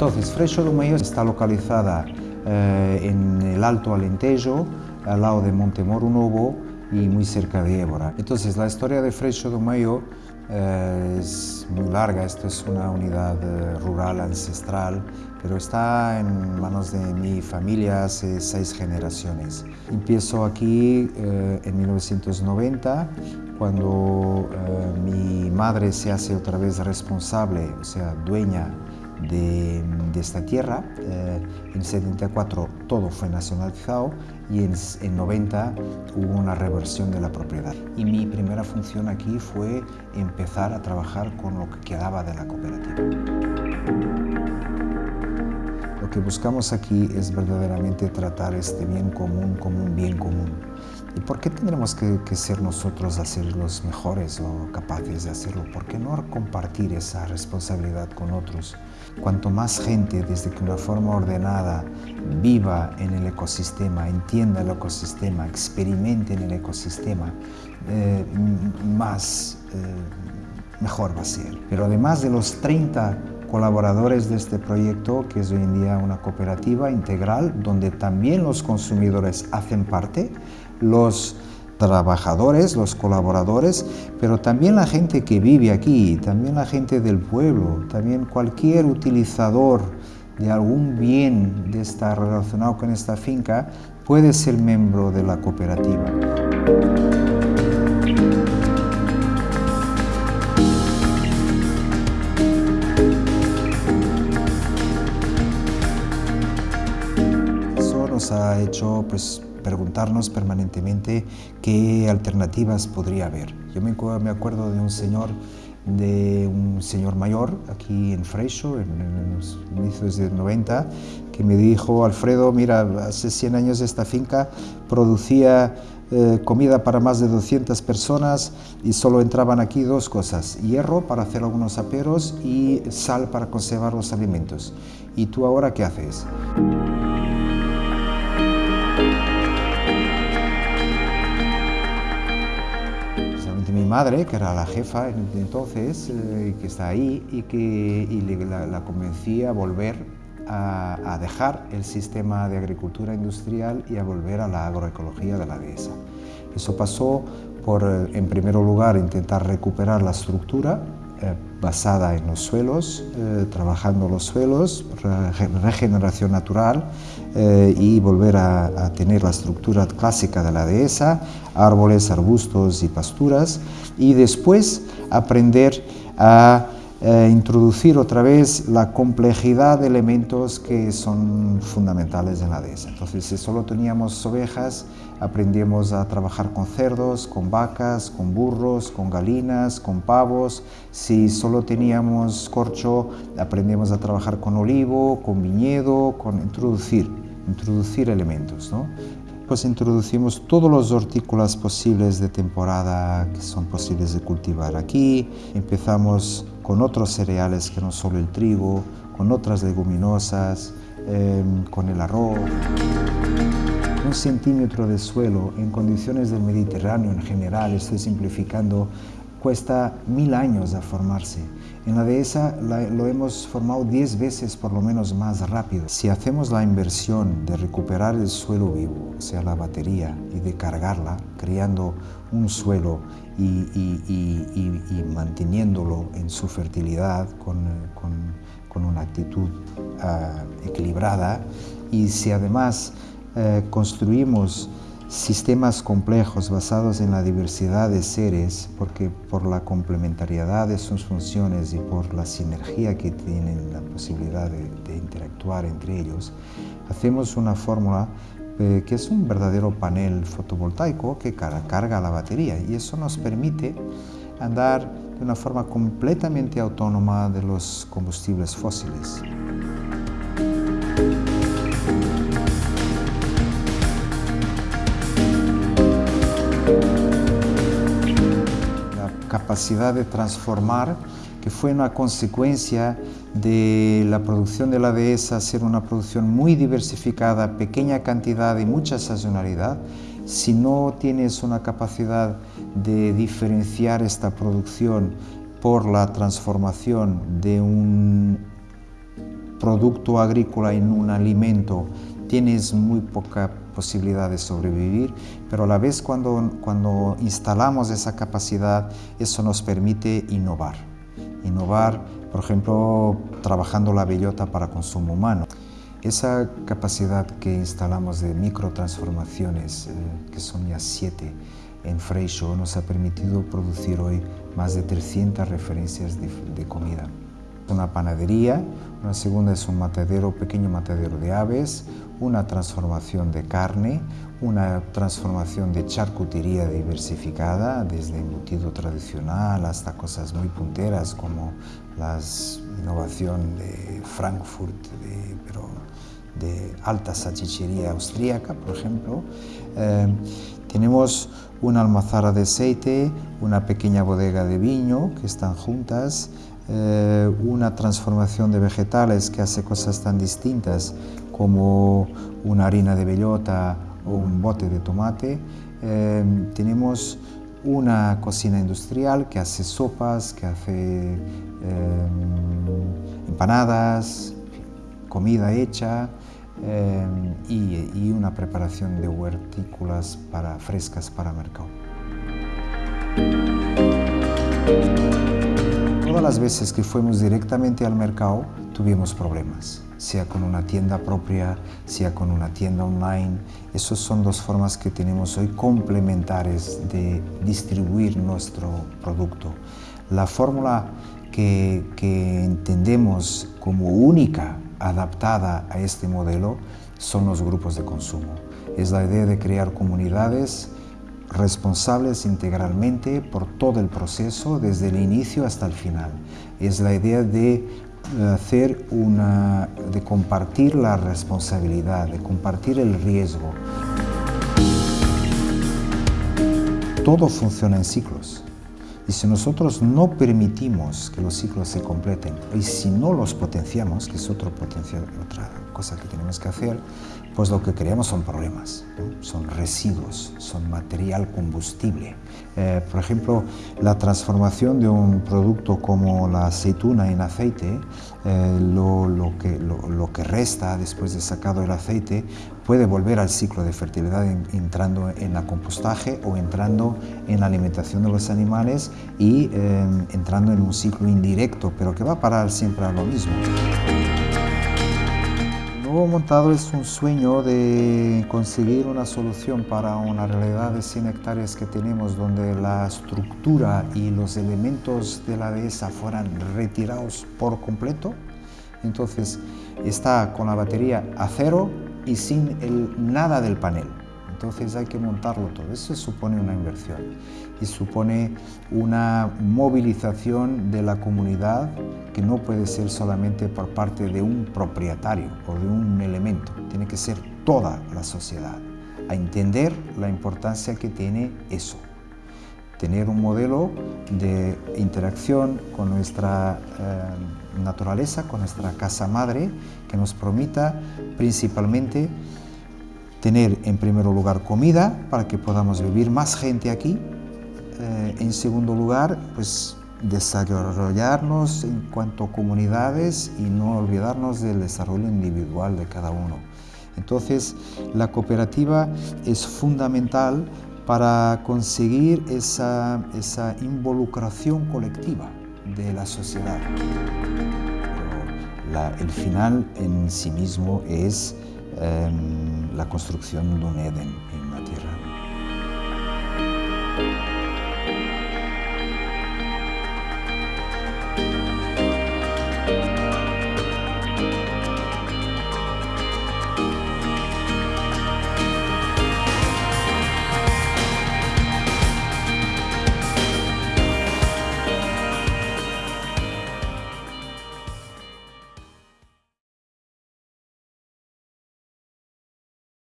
Entonces, Freixo do Meio está localizada eh, en el Alto Alentejo, al lado de Montemoro Novo y muy cerca de Évora. Entonces, la historia de Freixo do Meio eh, es muy larga, esto es una unidad eh, rural ancestral, pero está en manos de mi familia hace seis generaciones. Empiezo aquí eh, en 1990, cuando mi madre se hace otra vez responsable, o sea, dueña de, esta tierra. Eh, en 74 todo fue nacionalizado y en, en 90 hubo una reversión de la propiedad. Y mi primera función aquí fue empezar a trabajar con lo que quedaba de la cooperativa. Lo que buscamos aquí es verdaderamente tratar este bien común como un bien común. ¿Y por qué tendremos que, que, ser nosotros a ser los mejores o capaces de hacerlo? ¿Por qué no compartir esa responsabilidad con otros? Cuanto más gente, desde que una forma ordenada, viva en el ecosistema, entienda el ecosistema, experimente en el ecosistema, eh, más eh, mejor va a ser. Pero además de los 30 colaboradores de este proyecto, que es hoy en día una cooperativa integral, donde también los consumidores hacen parte, los trabajadores, los colaboradores, pero también la gente que vive aquí, también la gente del pueblo, también cualquier utilizador de algún bien de estar relacionado con esta finca puede ser miembro de la cooperativa. Eso nos ha hecho pues, preguntarnos permanentemente qué alternativas podría haber. Yo me, acuerdo de un señor de un señor mayor aquí en Freixo, en, los inicios de 90, que me dijo, Alfredo, mira, hace 100 años esta finca producía eh, comida para más de 200 personas y solo entraban aquí dos cosas, hierro para hacer algunos aperos y sal para conservar los alimentos. ¿Y tú ahora qué haces? Madre, que era la jefa entonces, eh, que está ahí y que la, convencí a volver a, dejar el sistema de agricultura industrial y a volver a la agroecología de la dehesa. Eso pasó por, eh, en primer lugar, intentar recuperar la estructura eh, basada en los suelos, eh, trabajando los suelos, regeneración natural eh, y volver a, tener la estructura clásica de la dehesa, árboles, arbustos y pasturas y después aprender a introducir otra vez la complejidad de elementos que son fundamentales en la dehesa. Entonces, si solo teníamos ovejas, aprendimos a trabajar con cerdos, con vacas, con burros, con galinas, con pavos. Si solo teníamos corcho, aprendimos a trabajar con olivo, con viñedo, con introducir, introducir elementos. ¿no? Pues introducimos todos los hortícolas posibles de temporada que son posibles de cultivar aquí. Empezamos con otros cereales que no solo el trigo, con otras leguminosas, em, con el arroz. Un centímetro de suelo en condiciones del Mediterráneo en general, estoy simplificando, cuesta mil años a formarse. En la dehesa lo hemos formado diez veces por lo menos más rápido. Si hacemos la inversión de recuperar el suelo vivo, o sea, la batería, y de cargarla, creando un suelo y, manteniéndolo en su fertilidad con, una actitud ah, equilibrada, y si además eh, construimos sistemas complejos basados en la diversidad de seres, porque por la complementariedad de sus funciones y por la sinergia que tienen la posibilidad de, interactuar entre ellos, hacemos una fórmula eh, que es un verdadero panel fotovoltaico que carga la batería y eso nos permite andar de una forma completamente autónoma de los combustibles fósiles. Capacidad de transformar, que fue una consecuencia de la producción de la dehesa ser una producción muy diversificada, pequeña cantidad y mucha sazonalidad, si no tienes una capacidad de diferenciar esta producción por la transformación de un producto agrícola en un alimento, tienes muy poca posibilidad de sobrevivir, pero a la vez cuando, cuando instalamos esa capacidad, eso nos permite innovar. Innovar, por ejemplo, trabajando la bellota para consumo humano. Esa capacidad que instalamos de microtransformaciones, eh, que son ya siete en Freixo, nos ha permitido producir hoy más de 300 referencias de, de comida. Una panadería, una segunda es un matadero, pequeño matadero de aves, una transformación de carne, una transformación de charcutería diversificada, desde embutido tradicional hasta cosas muy punteras como la innovación de Frankfurt, de, pero de alta salchichería austríaca, por ejemplo. Eh, tenemos una almazara de aceite, una pequeña bodega de viño que están juntas, eh, una transformación de vegetales que hace cosas tan distintas como una harina de bellota o un bote de tomate. Eh, tenemos una cocina industrial que hace sopas, que hace empanadas, comida hecha, Em, y, una preparación de huertículas para, frescas para mercado. Todas las veces que fuimos directamente al mercado tuvimos problemas, sea con una tienda propia, sea con una tienda online. Esas son dos formas que tenemos hoy complementares de distribuir nuestro producto. La fórmula que, que entendemos como única adaptada a este modelo son los grupos de consumo. Es la idea de crear comunidades responsables integralmente por todo el proceso, desde el inicio hasta el final. Es la idea de hacer una, de compartir la responsabilidad, de compartir el riesgo. Todo funciona en ciclos. Y si nosotros no permitimos que los ciclos se completen, y si no los potenciamos, que es otro potencial, otra cosa que tenemos que hacer, pues lo que creamos son problemas, son residuos, son material combustible. Eh, por ejemplo, la transformación de un producto como la aceituna en aceite, eh, lo, que, lo, que, resta después de sacado el aceite puede volver al ciclo de fertilidad entrando en la compostaje o entrando en la alimentación de los animales y eh, entrando en un ciclo indirecto, pero que va a parar siempre a lo mismo nuevo montado es un sueño de conseguir una solución para una realidad de 100 hectáreas que tenemos donde la estructura y los elementos de la dehesa fueran retirados por completo. Entonces está con la batería a cero y sin el, nada del panel. Entonces hay que montarlo todo. Eso supone una inversión y supone una movilización de la comunidad que no puede ser solamente por parte de un propietario o de un elemento. Tiene que ser toda la sociedad a entender la importancia que tiene eso. Tener un modelo de interacción con nuestra eh, naturaleza, con nuestra casa madre, que nos permita principalmente tener en primer lugar comida para que podamos vivir más gente aquí. Eh, en segundo lugar, pues desarrollarnos en cuanto a comunidades y no olvidarnos del desarrollo individual de cada uno. Entonces, la cooperativa es fundamental para conseguir esa, esa involucración colectiva de la sociedad. El final en sí mismo es Em, la construcción de un Eden